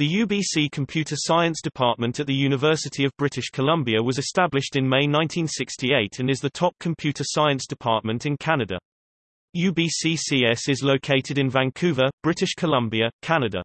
The UBC Computer Science Department at the University of British Columbia was established in May 1968 and is the top computer science department in Canada. UBCCS is located in Vancouver, British Columbia, Canada.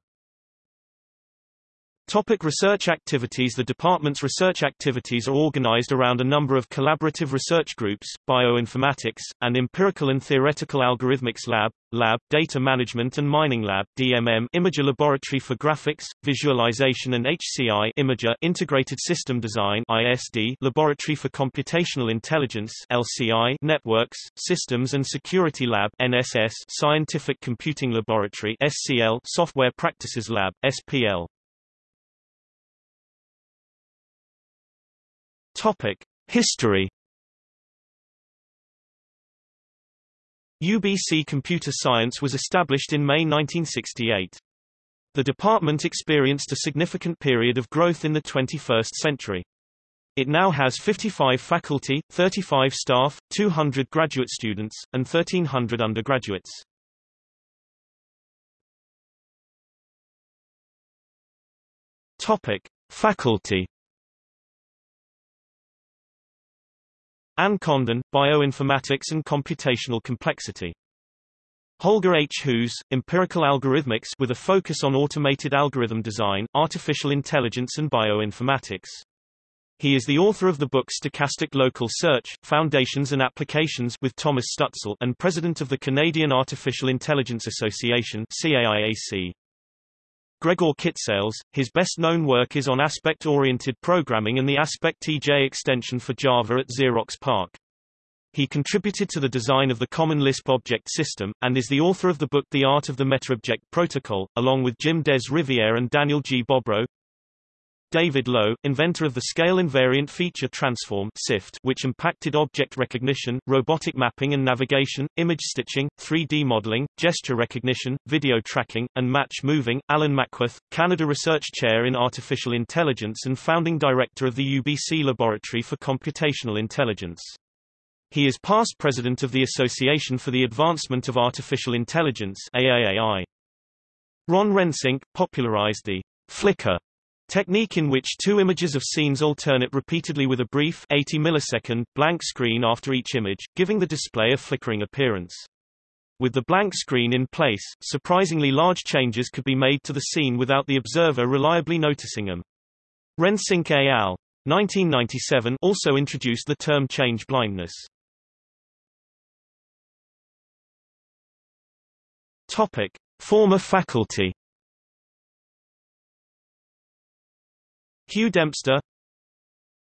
Topic research activities The department's research activities are organized around a number of collaborative research groups, bioinformatics, and empirical and theoretical algorithmics lab, lab, data management and mining lab, DMM, Imager Laboratory for Graphics, Visualization and HCI, Imager, Integrated System Design, ISD, Laboratory for Computational Intelligence, LCI, Networks, Systems and Security Lab, NSS, Scientific Computing Laboratory, SCL, Software Practices Lab, SPL. Topic: History. UBC Computer Science was established in May 1968. The department experienced a significant period of growth in the 21st century. It now has 55 faculty, 35 staff, 200 graduate students, and 1,300 undergraduates. Topic: Faculty Anne Condon, Bioinformatics and Computational Complexity. Holger H. Hoos, Empirical Algorithmics with a focus on automated algorithm design, artificial intelligence and bioinformatics. He is the author of the book Stochastic Local Search, Foundations and Applications with Thomas Stutzle and president of the Canadian Artificial Intelligence Association CAIAC. Gregor Kiczales, his best-known work is on aspect-oriented programming and the AspectJ extension for Java at Xerox PARC. He contributed to the design of the Common Lisp object system, and is the author of the book The Art of the Metaobject Protocol, along with Jim Des Riviere and Daniel G. Bobrow. David Lowe, inventor of the Scale Invariant Feature Transform SIFT, which impacted object recognition, robotic mapping and navigation, image stitching, 3D modeling, gesture recognition, video tracking, and match moving. Alan Mackworth, Canada Research Chair in Artificial Intelligence and founding director of the UBC Laboratory for Computational Intelligence. He is past president of the Association for the Advancement of Artificial Intelligence AAAI. Ron Rensink, popularized the flicker Technique in which two images of scenes alternate repeatedly with a brief 80 millisecond blank screen after each image, giving the display a flickering appearance. With the blank screen in place, surprisingly large changes could be made to the scene without the observer reliably noticing them. Rensink et al. 1997 also introduced the term change blindness. Topic: Former faculty Hugh Dempster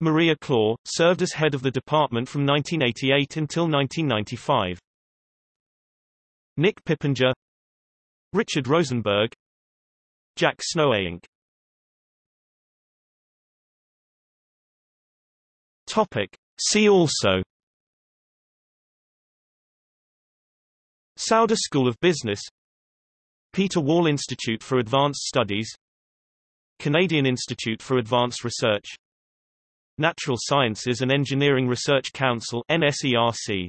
Maria Klawe, served as head of the department from 1988 until 1995. Nick Pippenger Richard Rosenberg Jack Snow Topic. See also Sauder School of Business Peter Wall Institute for Advanced Studies Canadian Institute for Advanced Research. Natural Sciences and Engineering Research Council NSERC